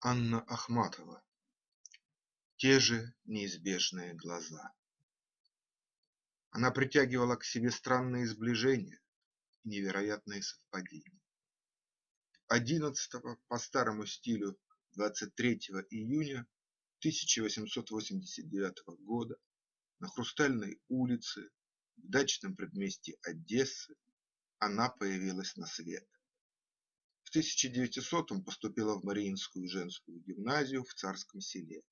Анна Ахматова Те же неизбежные глаза Она притягивала к себе странные сближения и невероятные совпадения. Одиннадцатого по старому стилю 23 июня 1889 года на Хрустальной улице в дачном предместье Одессы она появилась на свет. В 1900 поступила в Мариинскую женскую гимназию в Царском селе.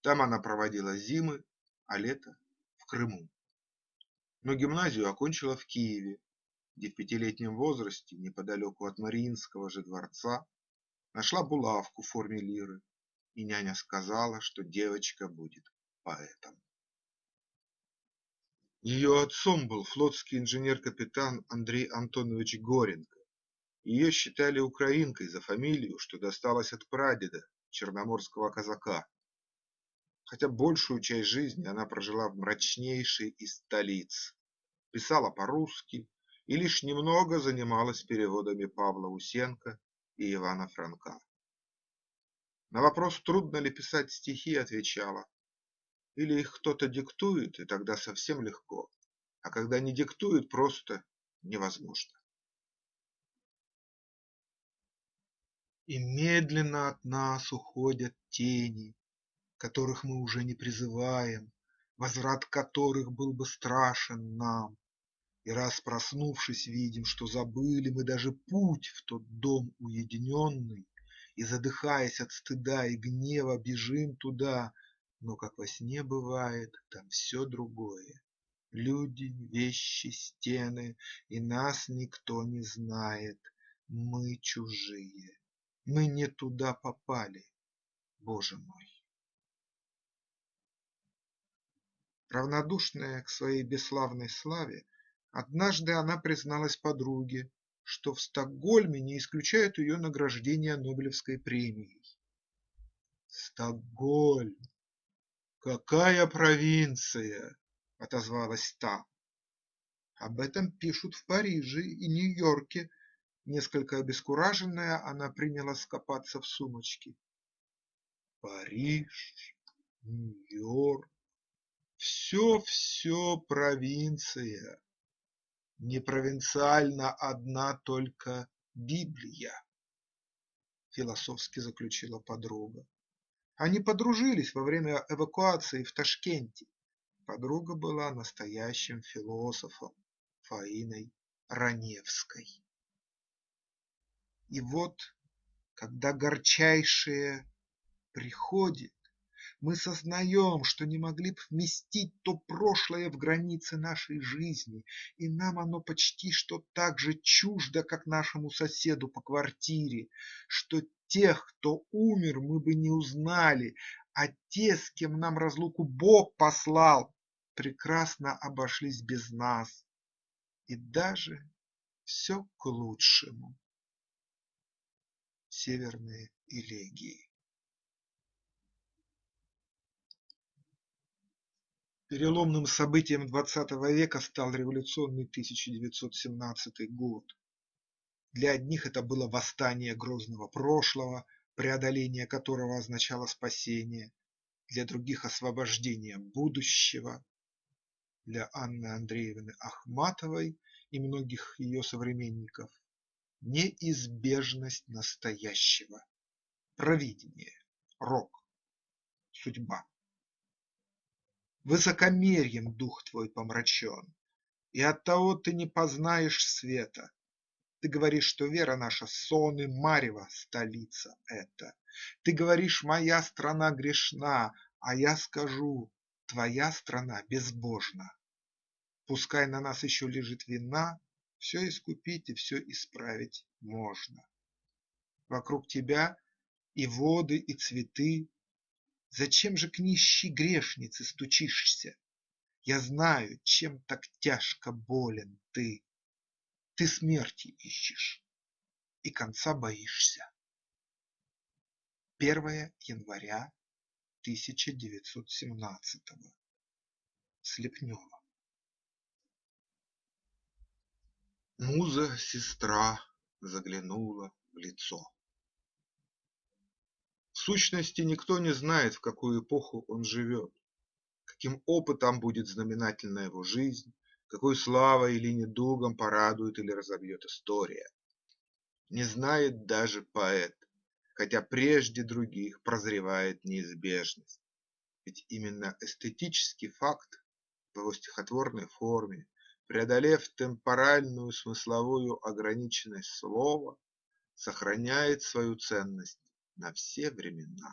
Там она проводила зимы, а лето – в Крыму. Но гимназию окончила в Киеве, где в пятилетнем возрасте, неподалеку от Мариинского же дворца, нашла булавку в форме лиры, и няня сказала, что девочка будет поэтом. Ее отцом был флотский инженер-капитан Андрей Антонович Горенко, ее считали украинкой за фамилию, что досталась от прадеда, черноморского казака. Хотя большую часть жизни она прожила в мрачнейшей из столиц, писала по-русски и лишь немного занималась переводами Павла Усенко и Ивана Франка. На вопрос, трудно ли писать стихи, отвечала: или их кто-то диктует, и тогда совсем легко, а когда не диктует, просто невозможно. И медленно от нас уходят тени, Которых мы уже не призываем, Возврат которых был бы страшен нам. И раз проснувшись, видим, что забыли мы даже путь в тот дом уединенный, И, задыхаясь от стыда и гнева, бежим туда, Но, как во сне бывает, там все другое. Люди, вещи, стены, и нас никто не знает, Мы чужие. Мы не туда попали, Боже мой. Равнодушная к своей бесславной славе, однажды она призналась подруге, что в Стокгольме не исключают ее награждения Нобелевской премией. Стокгольм! Какая провинция! – отозвалась та. Об этом пишут в Париже и Нью-Йорке Несколько обескураженная, она принялась копаться в сумочке. Париж, Нью-Йорк – все-все провинция. Не провинциальна одна только Библия, философски заключила подруга. Они подружились во время эвакуации в Ташкенте. Подруга была настоящим философом Фаиной Раневской. И вот, когда горчайшее приходит, мы сознаем, что не могли б вместить то прошлое в границы нашей жизни, и нам оно почти что так же чуждо, как нашему соседу по квартире, что тех, кто умер, мы бы не узнали, а те, с кем нам разлуку Бог послал, прекрасно обошлись без нас. И даже все к лучшему северные элегии. Переломным событием XX века стал революционный 1917 год. Для одних это было восстание грозного прошлого, преодоление которого означало спасение, для других – освобождение будущего. Для Анны Андреевны Ахматовой и многих ее современников неизбежность настоящего, провидение, рок, судьба. Высокомерьем дух твой помрачен, и оттого ты не познаешь света. Ты говоришь, что вера наша сон и марево, столица эта. Ты говоришь, моя страна грешна, а я скажу, твоя страна безбожна. Пускай на нас еще лежит вина, все искупить и все исправить можно. Вокруг тебя и воды, и цветы. Зачем же к нищей грешнице стучишься? Я знаю, чем так тяжко болен ты. Ты смерти ищешь и конца боишься. 1 января 1917 Слепнева Муза-сестра заглянула в лицо. сущности, никто не знает, в какую эпоху он живет, каким опытом будет знаменательна его жизнь, какой славой или недугом порадует или разобьет история. Не знает даже поэт, хотя прежде других прозревает неизбежность. Ведь именно эстетический факт в его стихотворной форме, преодолев темпоральную смысловую ограниченность слова, сохраняет свою ценность на все времена.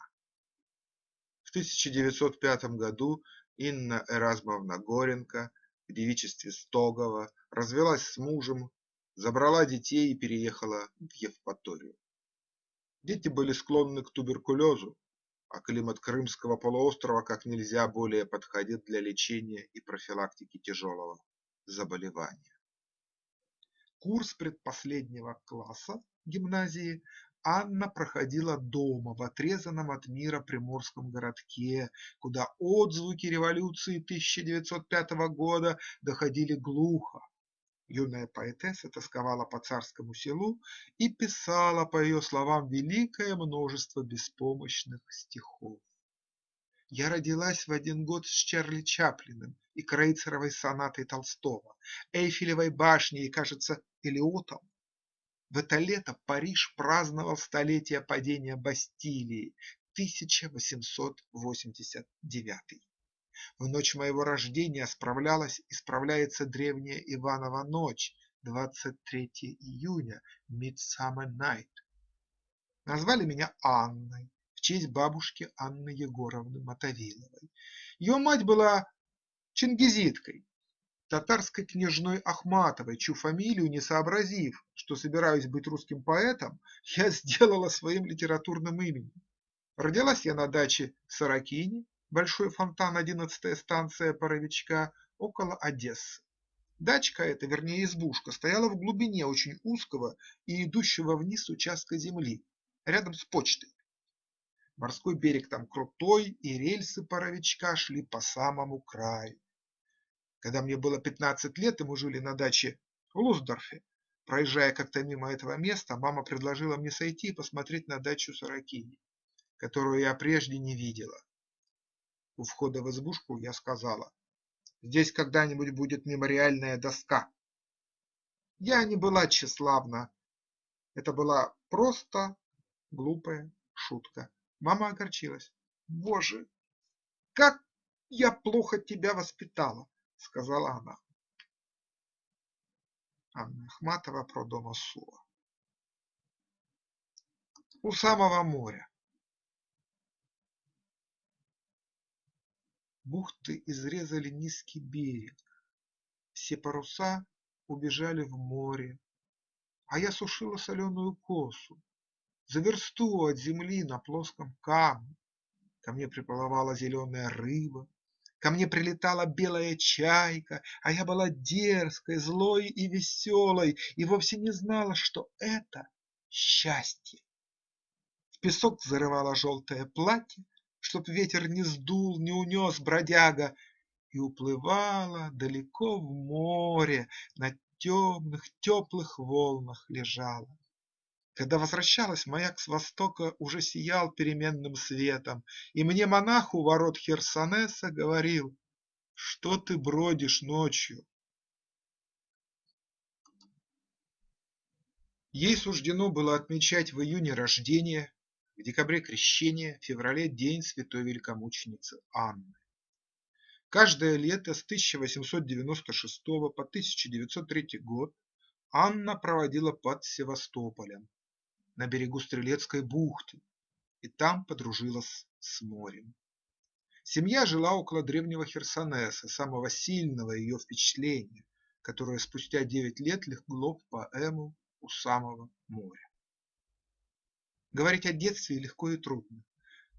В 1905 году Инна Эразмовна Горенко в девичестве Стогова развелась с мужем, забрала детей и переехала в Евпаторию. Дети были склонны к туберкулезу, а климат Крымского полуострова как нельзя более подходит для лечения и профилактики тяжелого заболевания. Курс предпоследнего класса гимназии Анна проходила дома в отрезанном от мира приморском городке, куда отзвуки революции 1905 года доходили глухо. Юная поэтесса тосковала по царскому селу и писала, по ее словам, великое множество беспомощных стихов. Я родилась в один год с Чарли Чаплиным и Крейцеровой сонатой Толстого, Эйфелевой башней и, кажется, Элиотом. В это лето Париж праздновал столетие падения Бастилии 1889. В ночь моего рождения справлялась и справляется древняя Иванова ночь, 23 июня, Midsummer Night. Назвали меня Анной честь бабушки Анны Егоровны Мотовиловой. Ее мать была чингизиткой, татарской княжной Ахматовой, чью фамилию, не сообразив, что собираюсь быть русским поэтом, я сделала своим литературным именем. Родилась я на даче в Сорокине, Большой фонтан, одиннадцатая станция Паровичка, около Одессы. Дачка эта, вернее избушка, стояла в глубине очень узкого и идущего вниз участка земли, рядом с почтой. Морской берег там крутой, и рельсы Паровичка шли по самому краю. Когда мне было пятнадцать лет, и мы жили на даче в Лусдорфе, проезжая как-то мимо этого места, мама предложила мне сойти и посмотреть на дачу Сорокини, которую я прежде не видела. У входа в избушку я сказала, здесь когда-нибудь будет мемориальная доска. Я не была тщеславна, это была просто глупая шутка. Мама огорчилась. Боже, как я плохо тебя воспитала сказала она. Анна Ахматова про дома Сула. У самого моря. Бухты изрезали низкий берег, Все паруса убежали в море, А я сушила соленую косу За версту от земли на плоском камне. Ко мне приплывала зеленая рыба, Ко мне прилетала белая чайка, а я была дерзкой, злой и веселой и вовсе не знала, что это счастье. В песок зарывала желтое платье, чтоб ветер не сдул, не унес бродяга, и уплывала далеко в море, на темных теплых волнах лежала. Когда возвращалась, маяк с востока уже сиял переменным светом, и мне монах у ворот Херсонеса говорил, что ты бродишь ночью. Ей суждено было отмечать в июне рождение, в декабре крещение, в феврале день святой великомученицы Анны. Каждое лето с 1896 по 1903 год Анна проводила под Севастополем на берегу Стрелецкой бухты и там подружилась с морем. Семья жила около древнего Херсонеса, самого сильного ее впечатления, которое спустя девять лет легло в поэму «У самого моря». Говорить о детстве легко и трудно.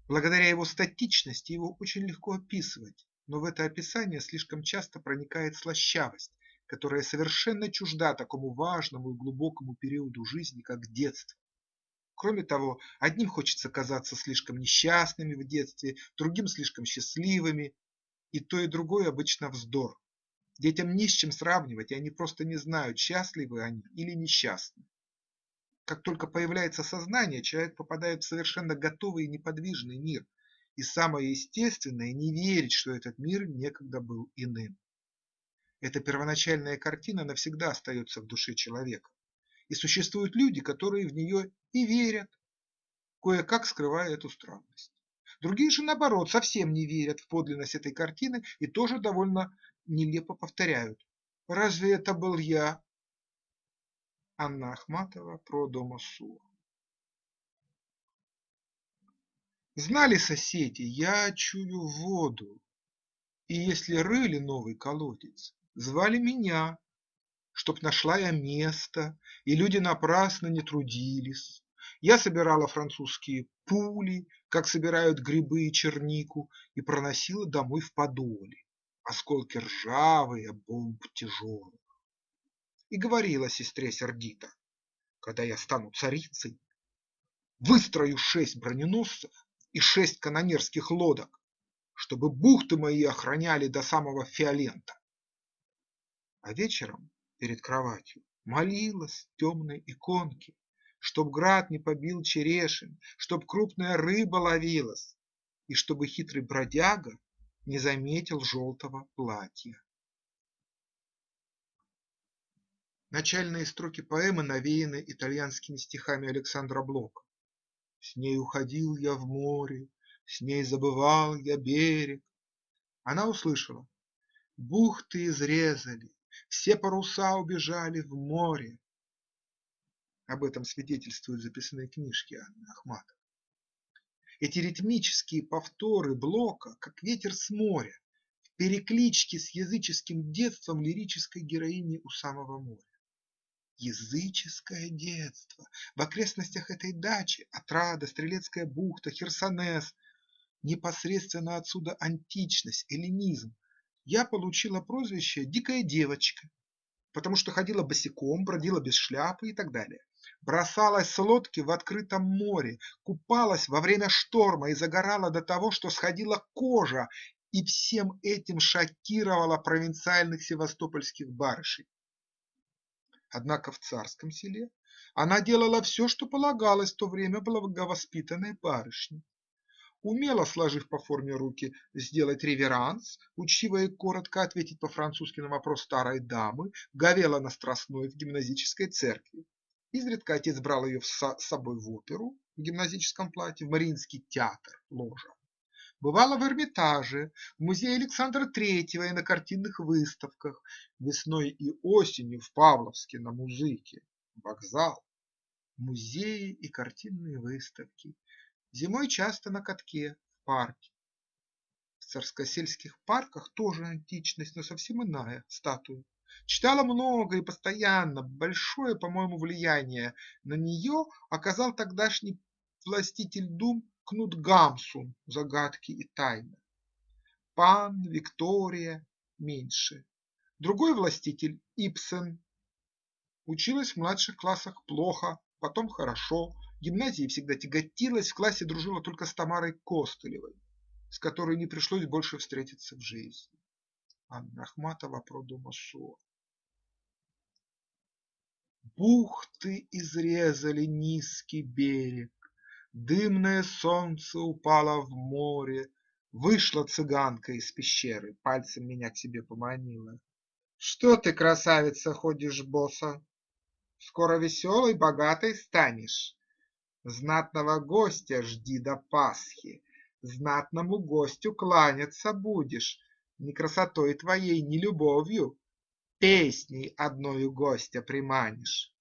Благодаря его статичности его очень легко описывать, но в это описание слишком часто проникает слащавость, которая совершенно чужда такому важному и глубокому периоду жизни, как детство. Кроме того, одним хочется казаться слишком несчастными в детстве, другим слишком счастливыми, и то и другое обычно вздор. Детям не с чем сравнивать, и они просто не знают, счастливы они или несчастны. Как только появляется сознание, человек попадает в совершенно готовый и неподвижный мир, и самое естественное – не верить, что этот мир некогда был иным. Эта первоначальная картина навсегда остается в душе человека, и существуют люди, которые в нее и верят, кое-как скрывая эту странность. Другие же, наоборот, совсем не верят в подлинность этой картины и тоже довольно нелепо повторяют «Разве это был я?» Анна Ахматова про дома Суа. Знали соседи, я чую воду, и если рыли новый колодец, звали меня, чтоб нашла я место, и люди напрасно не трудились. Я собирала французские пули, как собирают грибы и чернику, и проносила домой в подоле, осколки ржавые, бомб тяжелых. И говорила сестре сердито, когда я стану царицей, выстрою шесть броненосцев и шесть канонерских лодок, чтобы бухты мои охраняли до самого Фиолента. А вечером перед кроватью молилась темной иконке, Чтоб град не побил черешин, чтоб крупная рыба ловилась, И чтобы хитрый бродяга не заметил желтого платья. Начальные строки поэмы навеяны итальянскими стихами Александра Блока. С ней уходил я в море, с ней забывал я берег. Она услышала: бухты изрезали, все паруса убежали в море. Об этом свидетельствуют записные книжки Анны Ахматовой. Эти ритмические повторы Блока, как ветер с моря, в перекличке с языческим детством лирической героини у самого моря. Языческое детство в окрестностях этой дачи, Отрада, Стрелецкая бухта, Херсонес, непосредственно отсюда античность, эллинизм. Я получила прозвище «дикая девочка», потому что ходила босиком, бродила без шляпы и так далее. Бросалась с лодки в открытом море, купалась во время шторма и загорала до того, что сходила кожа, и всем этим шокировала провинциальных севастопольских барышей. Однако в царском селе она делала все, что полагалось в то время благовоспитанной барышне. Умело сложив по форме руки сделать реверанс, учтиво и коротко ответить по-французски на вопрос старой дамы, говела на Страстной в гимназической церкви. Изредка отец брал ее с собой в оперу в гимназическом платье, в Мариинский театр, ложа. Бывала в Эрмитаже, в музее Александра Третьего и на картинных выставках, весной и осенью в Павловске на музыке, вокзал, музеи и картинные выставки, зимой часто на катке в парке. В царскосельских парках тоже античность, но совсем иная статуя. Читала много и постоянно, большое, по-моему, влияние на нее оказал тогдашний властитель дум Кнут Гамсун «Загадки и тайны». Пан, Виктория меньше. Другой властитель Ипсен. Училась в младших классах плохо, потом хорошо. Гимназии всегда тяготилась, в классе дружила только с Тамарой Костылевой, с которой не пришлось больше встретиться в жизни. Анна Ахматова про Думасо. Бухты изрезали низкий берег, Дымное солнце упало в море, Вышла цыганка из пещеры, Пальцем меня к себе поманила. Что ты, красавица, ходишь боса? Скоро веселой, богатой станешь. Знатного гостя жди до Пасхи, Знатному гостю кланяться будешь, Ни красотой твоей, ни любовью, Песней одною гостя приманишь.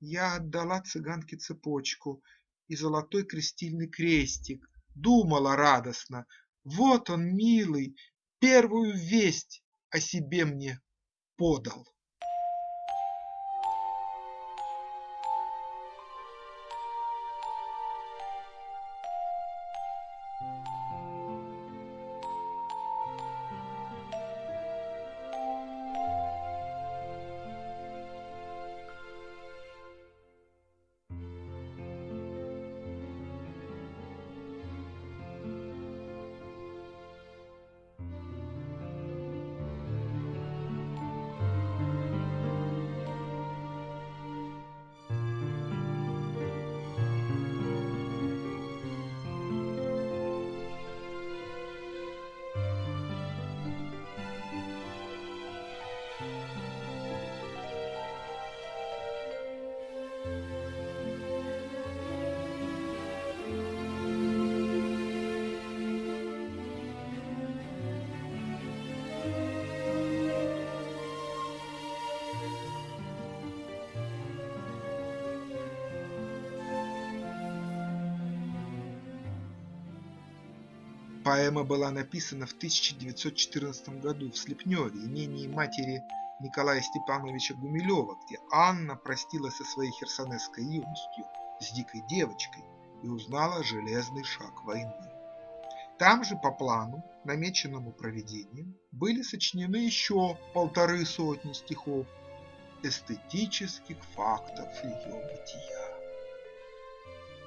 Я отдала цыганке цепочку и золотой крестильный крестик. Думала радостно: вот он, милый, первую весть о себе мне подал. Поэма была написана в 1914 году в Слепневе, имении матери Николая Степановича Гумилева, где Анна простилась со своей херсонесской юностью, с дикой девочкой, и узнала железный шаг войны. Там же по плану, намеченному проведением, были сочинены еще полторы сотни стихов эстетических фактов ее бытия.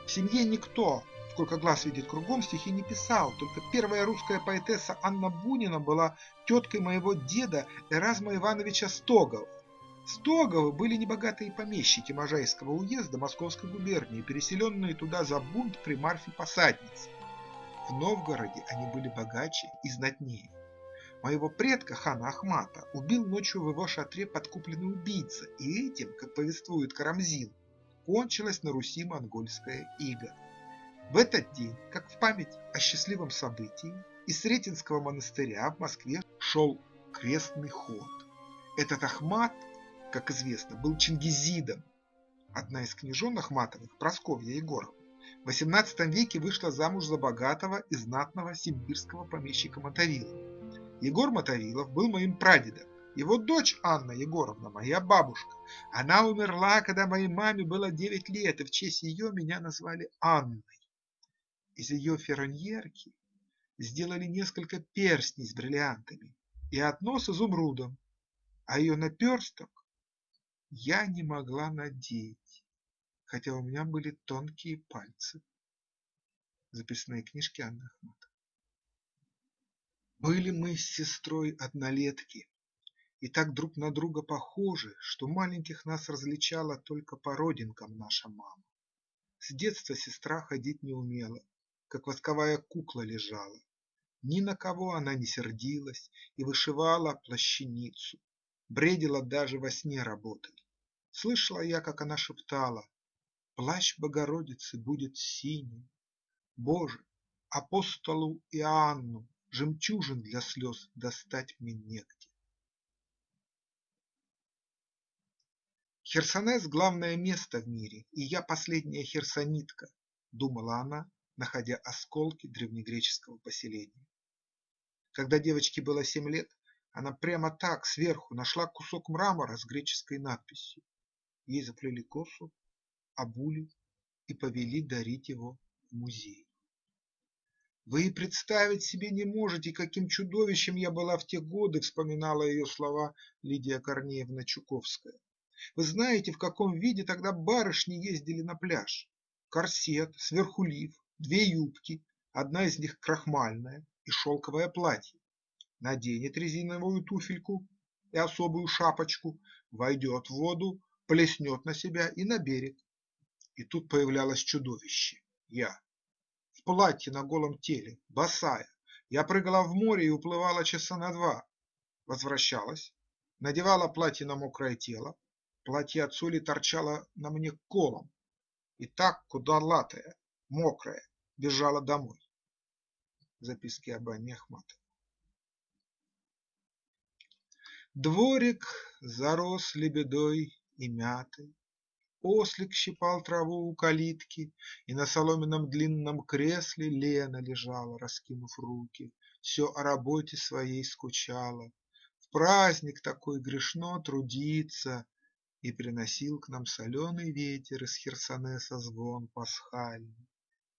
В семье никто, сколько глаз видит кругом, стихи не писал, только первая русская поэтесса Анна Бунина была теткой моего деда Эразма Ивановича Стогова. Стоговы были небогатые помещики Можайского уезда Московской губернии, переселенные туда за бунт при Марфе Посаднице. В Новгороде они были богаче и знатнее. Моего предка хана Ахмата убил ночью в его шатре подкупленный убийца, и этим, как повествует Карамзин, кончилась на Руси монгольская ига. В этот день, как в память о счастливом событии, из Сретенского монастыря в Москве шел крестный ход. Этот Ахмат, как известно, был чингизидом. Одна из княжон Ахматовых, Просковья Егоровна, в XVIII веке вышла замуж за богатого и знатного симбирского помещика Мотовилова. Егор Мотовилов был моим прадедом. Его дочь Анна Егоровна, моя бабушка. Она умерла, когда моей маме было 9 лет, и в честь ее меня назвали Анной. Из ее ферроньерки сделали несколько перстней с бриллиантами и одно с изумрудом, а ее наперсток я не могла надеть хотя у меня были тонкие пальцы. Записные книжки Анны Ахматовой. Были мы с сестрой однолетки и так друг на друга похожи, что маленьких нас различала только по родинкам наша мама. С детства сестра ходить не умела, как восковая кукла лежала. Ни на кого она не сердилась и вышивала плащаницу, бредила даже во сне работой. Слышала я, как она шептала Плащ Богородицы будет синий. Боже, апостолу Иоанну Жемчужин для слез достать мне негде. Херсонес – главное место в мире, и я последняя херсонитка, думала она, находя осколки древнегреческого поселения. Когда девочке было семь лет, она прямо так, сверху, нашла кусок мрамора с греческой надписью. Ей заплели косу, обули и повели дарить его в музей. Вы представить себе не можете, каким чудовищем я была в те годы, вспоминала ее слова Лидия Корнеевна Чуковская. Вы знаете, в каком виде тогда барышни ездили на пляж? Корсет, сверху лиф, две юбки, одна из них крахмальная и шелковое платье. Наденет резиновую туфельку и особую шапочку, войдет в воду, плеснет на себя и на берег. И тут появлялось чудовище – я. В платье на голом теле, босая. Я прыгала в море и уплывала часа на два. Возвращалась, надевала платье на мокрое тело. Платье от соли торчало на мне колом. И так, куда латая, мокрая, бежала домой. Записки об Анне Ахматовой. Дворик зарос лебедой и мятой, Ослик щипал траву у калитки, и на соломенном длинном кресле Лена лежала, раскинув руки, все о работе своей скучала. В праздник такой грешно трудиться, и приносил к нам соленый ветер из Херсонеса звон пасхальный.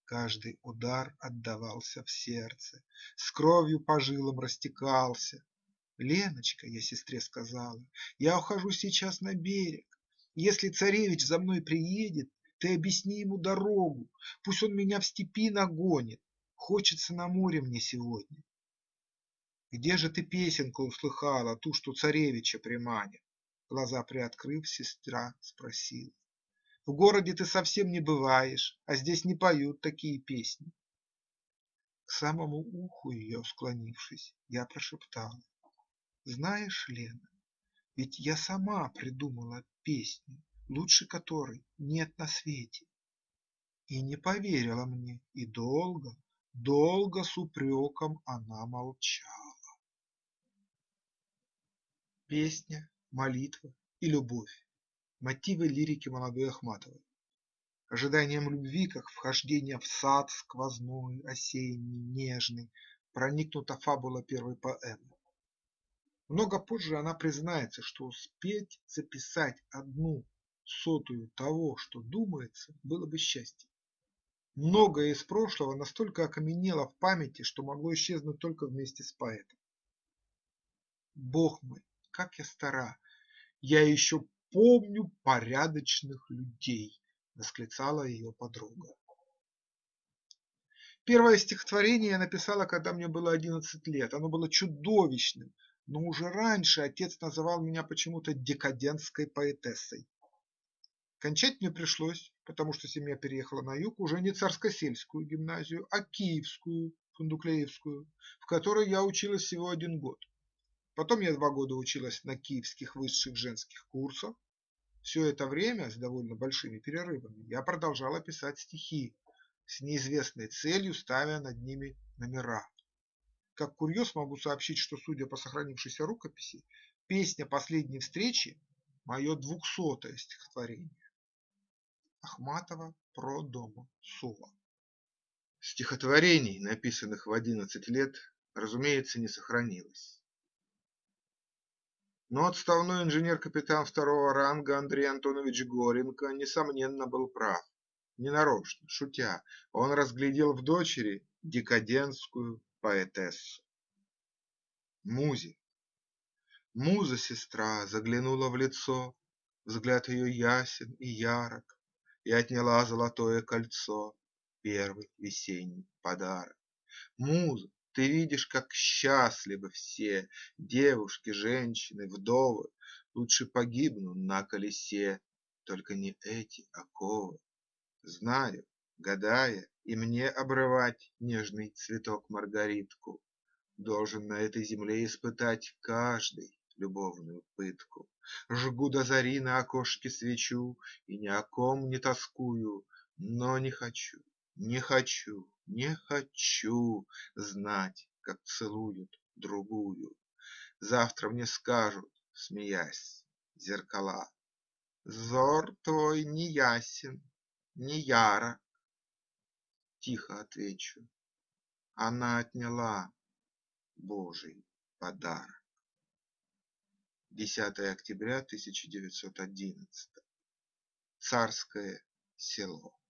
Каждый удар отдавался в сердце, с кровью по жилам растекался. Леночка, я сестре сказала, я ухожу сейчас на берег, если царевич за мной приедет, ты объясни ему дорогу, пусть он меня в степи нагонит, хочется на море мне сегодня. Где же ты песенку услыхала, ту, что царевича приманит? Глаза приоткрыв, сестра спросила. В городе ты совсем не бываешь, а здесь не поют такие песни. К самому уху ее склонившись, я прошептала. Знаешь, Лена, ведь я сама придумала песню, лучше которой нет на свете. И не поверила мне, и долго, долго с упреком она молчала. Песня, молитва и любовь – мотивы лирики молодой Ахматовой. ожиданием любви, как вхождение в сад сквозной, осенний, нежный, проникнута фабула первой поэмы. Много позже она признается, что успеть записать одну сотую того, что думается, было бы счастье. Многое из прошлого настолько окаменело в памяти, что могло исчезнуть только вместе с поэтом. Бог мой, как я стара! Я еще помню порядочных людей, восклицала ее подруга. Первое стихотворение я написала, когда мне было одиннадцать лет. Оно было чудовищным, но уже раньше отец называл меня почему-то декадентской поэтессой. Кончать мне пришлось, потому что семья переехала на юг уже не царскосельскую гимназию, а киевскую, фундуклеевскую, в которой я училась всего один год. Потом я два года училась на киевских высших женских курсах. Все это время, с довольно большими перерывами, я продолжала писать стихи, с неизвестной целью ставя над ними номера. Как курьез могу сообщить, что, судя по сохранившейся рукописи, песня последней встречи – мое двухсотое стихотворение. Ахматова про дома Сула. Стихотворений, написанных в одиннадцать лет, разумеется, не сохранилось. Но отставной инженер-капитан второго ранга Андрей Антонович Горенко, несомненно, был прав. Ненарочно, шутя, он разглядел в дочери декадентскую поэтессу. Музе. Муза-сестра заглянула в лицо, Взгляд ее ясен и ярок, И отняла золотое кольцо, Первый весенний подарок. Муза, ты видишь, как счастливы все Девушки, женщины, вдовы, Лучше погибну на колесе, Только не эти оковы. Знаю, гадая, и мне обрывать Нежный цветок маргаритку, Должен на этой земле испытать Каждый любовную пытку. Жгу до зари на окошке свечу И ни о ком не тоскую, Но не хочу, не хочу, не хочу Знать, как целуют другую. Завтра мне скажут, смеясь, зеркала: Взор твой не ясен, не ярок. Тихо отвечу: она отняла Божий подарок. 10 октября 1911. Царское село.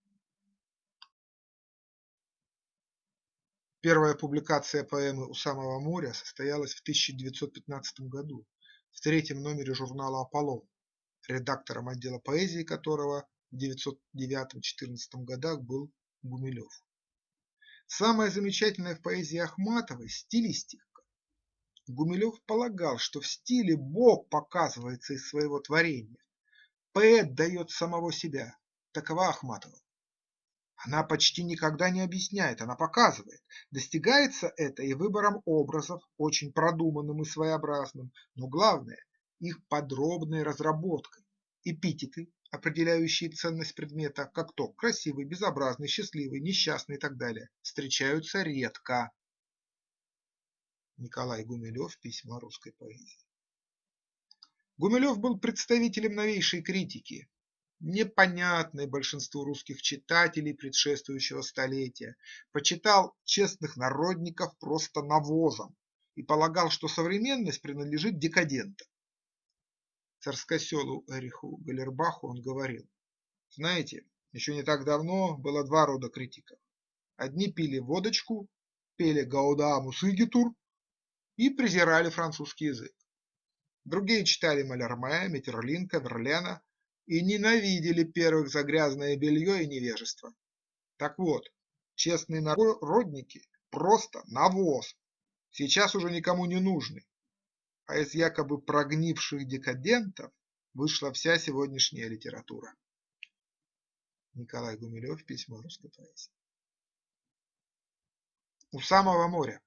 Первая публикация поэмы «У самого моря» состоялась в 1915 году в третьем номере журнала «Аполлон», редактором отдела поэзии которого в 1909-14 годах был Гумилев. Самое замечательное в поэзии Ахматовой – стилистика. Гумилев полагал, что в стиле Бог показывается из своего творения. Поэт дает самого себя. Такова Ахматова. Она почти никогда не объясняет, она показывает. Достигается это и выбором образов, очень продуманным и своеобразным, но главное – их подробной разработкой. Эпитеты, определяющие ценность предмета, как то красивый, безобразный, счастливый, несчастный и так далее, встречаются редко. Николай Гумилев «Письма русской поэзии». Гумилев был представителем новейшей критики, непонятной большинству русских читателей предшествующего столетия, почитал честных народников просто навозом и полагал, что современность принадлежит декадентам. Царскоселу Эриху Галербаху он говорил, знаете, еще не так давно было два рода критиков. Одни пили водочку, пели Гаудамус Игитур и презирали французский язык. Другие читали Малярме, Метерлинка, Верлена и ненавидели первых за грязное белье и невежество. Так вот, честные народники просто навоз, сейчас уже никому не нужны, а из якобы прогнивших декадентов вышла вся сегодняшняя литература. Николай Гумилев, письмо русской поэзии. У самого моря.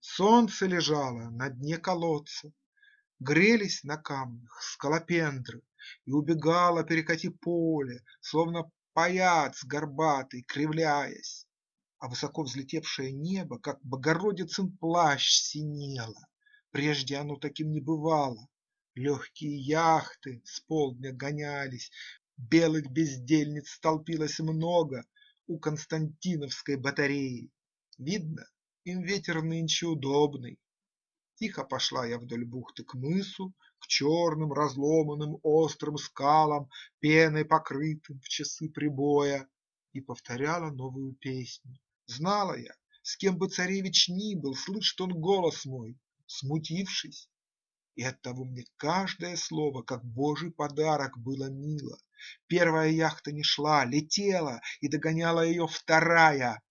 Солнце лежало на дне колодца, Грелись на камнях скалопендры, И убегало перекати поле, Словно паяц горбатый, кривляясь, А высоко взлетевшее небо, Как Богородицын плащ, синело. Прежде оно таким не бывало. Легкие яхты с полдня гонялись, белых бездельниц столпилось много у Константиновской батареи. Видно, им ветер нынче удобный. Тихо пошла я вдоль бухты к мысу, к черным разломанным острым скалам, пеной покрытым в часы прибоя, и повторяла новую песню. Знала я, с кем бы царевич ни был, слышит он голос мой, смутившись. И оттого мне каждое слово, как божий подарок, было мило. Первая яхта не шла, летела, и догоняла ее вторая,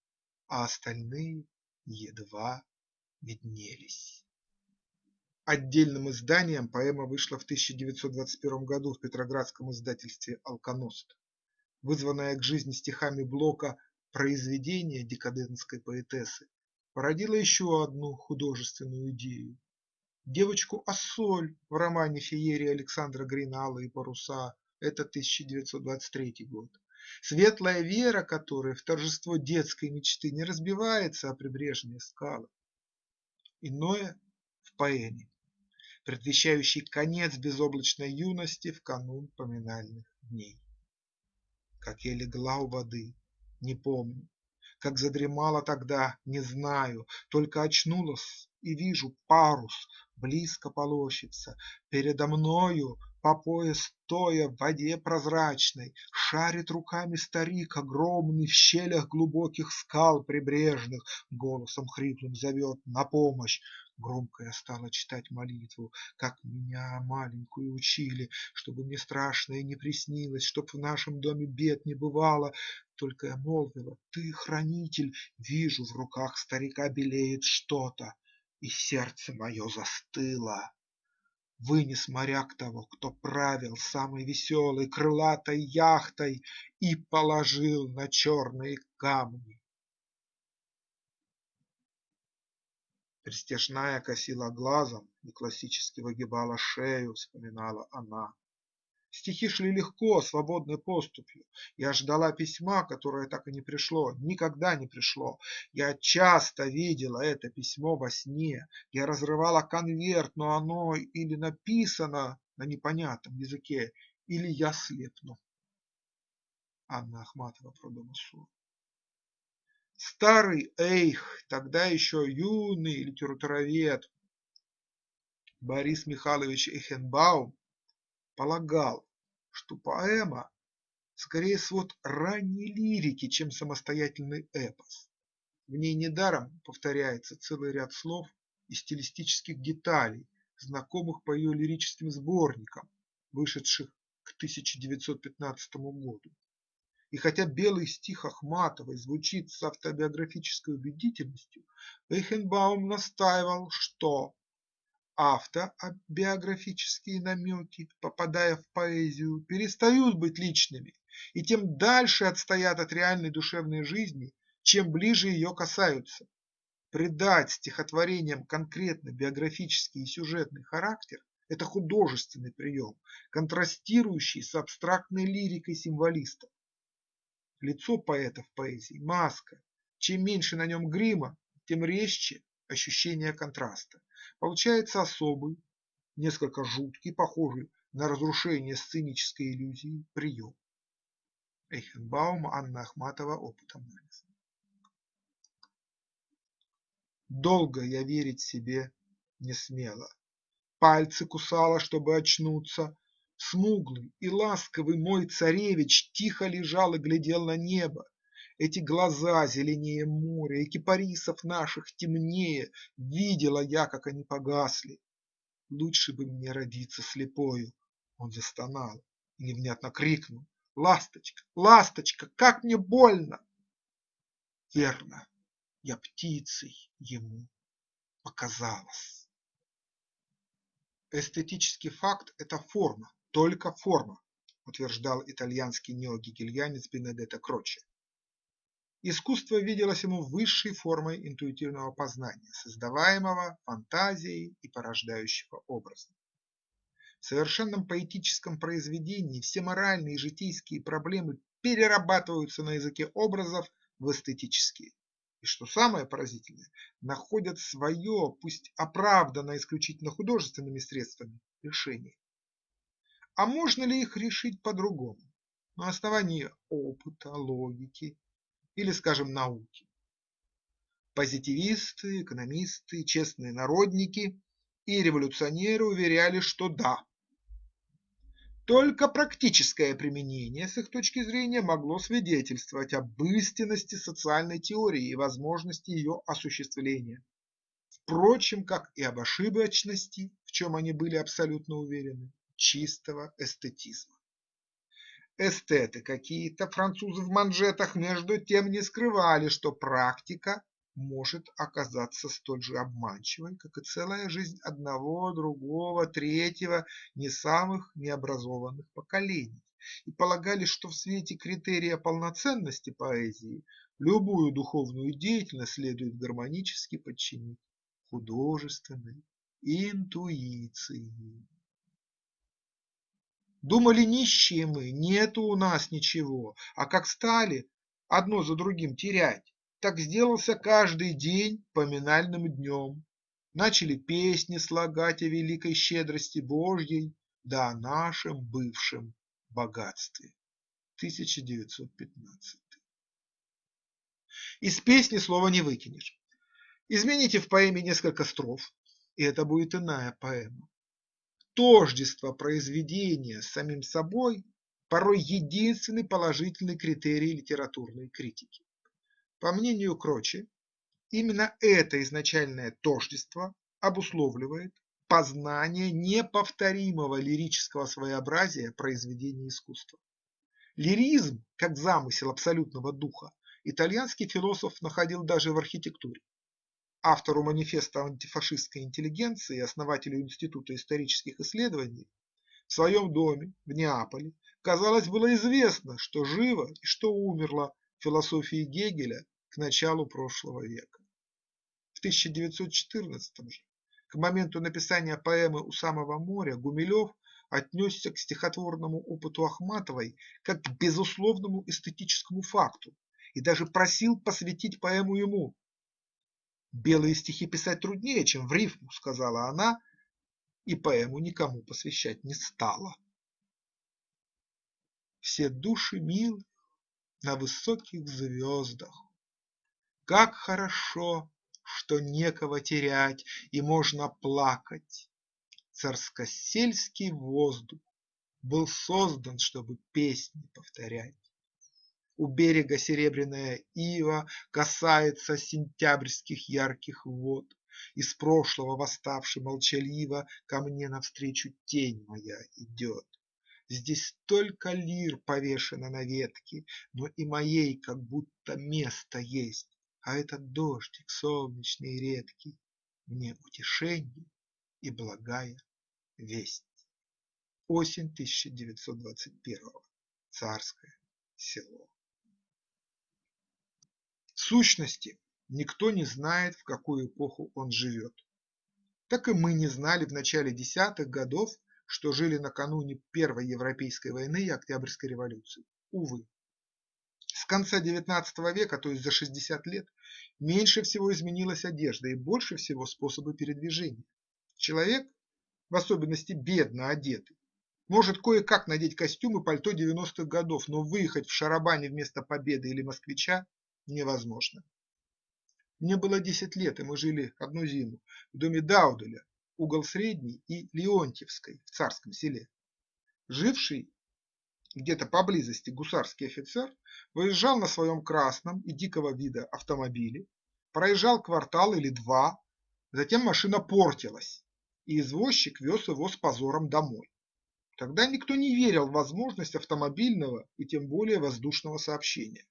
а остальные едва виднелись. Отдельным изданием поэма вышла в 1921 году в петроградском издательстве «Алконост». Вызванная к жизни стихами Блока произведение декадентской поэтессы породило еще одну художественную идею. Девочку Ассоль в романе «Феерия» Александра Грина «Алые паруса» – это 1923 год. Светлая вера которой в торжество детской мечты не разбивается о прибрежные скалы. Иное в поэме предвещающий конец безоблачной юности в канун поминальных дней. Как я легла у воды, не помню, как задремала тогда, не знаю, только очнулась и вижу парус близко полощется, передо мною по пояс стоя в воде прозрачной, Шарит руками старик огромный в щелях глубоких скал прибрежных, Голосом хриплым зовет на помощь. Громко я стала читать молитву, как меня маленькую учили, Чтобы мне страшное не приснилось, чтоб в нашем доме бед не бывало. Только я молвила: ты хранитель, вижу, в руках старика белеет что-то, И сердце мое застыло. Вынес моряк того, кто правил самой веселой крылатой яхтой И положил на черные камни. Пристяжная косила глазом и классически выгибала шею, вспоминала она. Стихи шли легко, свободной поступью. Я ждала письма, которое так и не пришло, никогда не пришло. Я часто видела это письмо во сне. Я разрывала конверт, но оно или написано на непонятном языке, или я слепну. Анна Ахматова про Домосу. Старый эйх, тогда еще юный литературовед Борис Михайлович Эхенбаум полагал, что поэма скорее свод ранней лирики, чем самостоятельный эпос. В ней недаром повторяется целый ряд слов и стилистических деталей, знакомых по ее лирическим сборникам, вышедших к 1915 году. И хотя белый стих Ахматовой звучит с автобиографической убедительностью, Эйхенбаум настаивал, что автобиографические намеки, попадая в поэзию, перестают быть личными и тем дальше отстоят от реальной душевной жизни, чем ближе ее касаются. Придать стихотворениям конкретно биографический и сюжетный характер – это художественный прием, контрастирующий с абстрактной лирикой символистов. Лицо поэта в поэзии – маска. Чем меньше на нем грима, тем резче ощущение контраста. Получается особый, несколько жуткий, похожий на разрушение сценической иллюзии прием. Эйхенбаум, Анна Ахматова, опыт анализа. Долго я верить себе не смела. Пальцы кусала, чтобы очнуться, Смуглый и ласковый мой царевич тихо лежал и глядел на небо. Эти глаза зеленее моря, и кипарисов наших темнее, Видела я, как они погасли. Лучше бы мне родиться слепою. Он застонал и невнятно крикнул. Ласточка, ласточка, как мне больно! Верно, я птицей ему показалась. Эстетический факт – это форма, только форма, утверждал итальянский неогегельянец Бенедетто Кроче. Искусство виделось ему высшей формой интуитивного познания, создаваемого фантазией и порождающего образом. В совершенном поэтическом произведении все моральные и житейские проблемы перерабатываются на языке образов в эстетические. И что самое поразительное, находят свое, пусть оправданно исключительно художественными средствами, решение. А можно ли их решить по-другому? на основании опыта, логики или, скажем, науки. Позитивисты, экономисты, честные народники и революционеры уверяли, что да. Только практическое применение с их точки зрения могло свидетельствовать об истинности социальной теории и возможности ее осуществления. Впрочем, как и об ошибочности, в чем они были абсолютно уверены, чистого эстетизма. Эстеты какие-то, французы в манжетах, между тем не скрывали, что практика может оказаться столь же обманчивой, как и целая жизнь одного, другого, третьего, не самых необразованных поколений, и полагали, что в свете критерия полноценности поэзии любую духовную деятельность следует гармонически подчинить художественной интуиции. Думали нищие мы, нету у нас ничего, а как стали одно за другим терять, так сделался каждый день поминальным днем. Начали песни слагать о великой щедрости Божьей, да о нашем бывшем богатстве. 1915. Из песни слова не выкинешь. Измените в поэме несколько строф, и это будет иная поэма. Тождество произведения с самим собой порой единственный положительный критерий литературной критики. По мнению Крочи, именно это изначальное тождество обусловливает познание неповторимого лирического своеобразия произведения искусства. Лиризм, как замысел абсолютного духа, итальянский философ находил даже в архитектуре автору манифеста антифашистской интеллигенции и основателю Института исторических исследований, в своем доме в Неаполе, казалось, было известно, что живо и что умерло философии Гегеля к началу прошлого века. В 1914 же, к моменту написания поэмы «У самого моря» Гумилев отнесся к стихотворному опыту Ахматовой как к безусловному эстетическому факту и даже просил посвятить поэму ему, Белые стихи писать труднее, чем в рифму, сказала она, и поэму никому посвящать не стала. Все души милых на высоких звездах. Как хорошо, что некого терять и можно плакать. Царскосельский воздух был создан, чтобы песни повторять. У берега серебряная ива Касается сентябрьских ярких вод. Из прошлого восставший молчаливо Ко мне навстречу тень моя идет. Здесь столько лир повешено на ветке, Но и моей как будто место есть, А этот дождик солнечный и редкий Мне утешение и благая весть. Осень 1921. Царское село сущности, никто не знает, в какую эпоху он живет. Так и мы не знали в начале десятых годов, что жили накануне Первой Европейской войны и Октябрьской революции. Увы. С конца XIX века, то есть за 60 лет, меньше всего изменилась одежда и больше всего способы передвижения. Человек, в особенности бедно одетый, может кое-как надеть костюм и пальто 90-х годов, но выехать в шарабане вместо Победы или Москвича невозможно. Мне было 10 лет, и мы жили одну зиму в доме Дауделя, угол Средней и Леонтьевской в Царском селе. Живший где-то поблизости гусарский офицер выезжал на своем красном и дикого вида автомобиле, проезжал квартал или два, затем машина портилась, и извозчик вез его с позором домой. Тогда никто не верил в возможность автомобильного и тем более воздушного сообщения.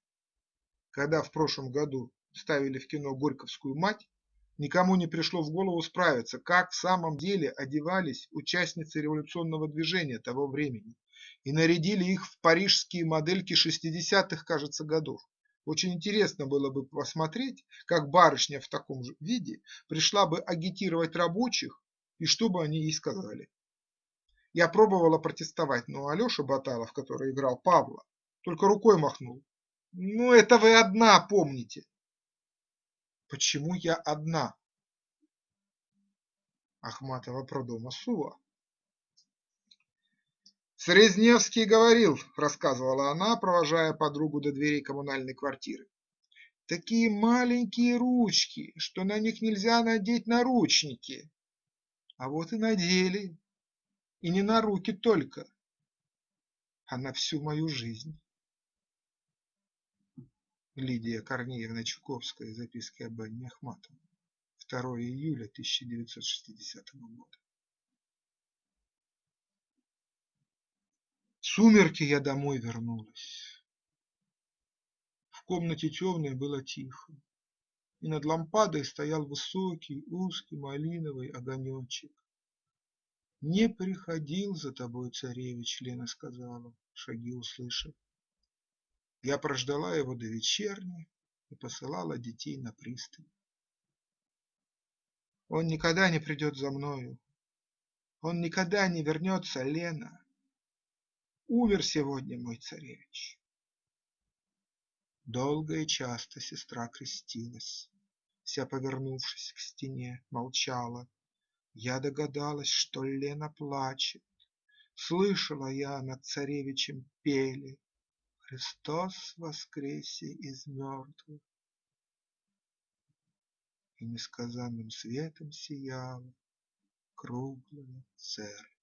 Когда в прошлом году ставили в кино «Горьковскую мать», никому не пришло в голову справиться, как в самом деле одевались участницы революционного движения того времени и нарядили их в парижские модельки 60-х, кажется, годов. Очень интересно было бы посмотреть, как барышня в таком же виде пришла бы агитировать рабочих и что бы они ей сказали. Я пробовала протестовать, но Алеша Баталов, который играл Павла, только рукой махнул ну, это вы одна помните. Почему я одна? Ахматова про дома Сува. Срезневский говорил, рассказывала она, провожая подругу до дверей коммунальной квартиры. Такие маленькие ручки, что на них нельзя надеть наручники. А вот и надели. И не на руки только, а на всю мою жизнь. Лидия Корнеевна Чуковская. Записки об Анне Ахматовой. 2 июля 1960 года. В сумерки я домой вернулась. В комнате темной было тихо, и над лампадой стоял высокий, узкий малиновый огонечек. «Не приходил за тобой царевич», — Лена сказала, шаги услышав. Я прождала его до вечерни и посылала детей на пристань. Он никогда не придет за мною. Он никогда не вернется, Лена. Умер сегодня мой царевич. Долго и часто сестра крестилась, Вся повернувшись к стене, молчала. Я догадалась, что Лена плачет. Слышала я над царевичем пели Христос воскресе из мертвых. И несказанным светом сияла Круглая церковь.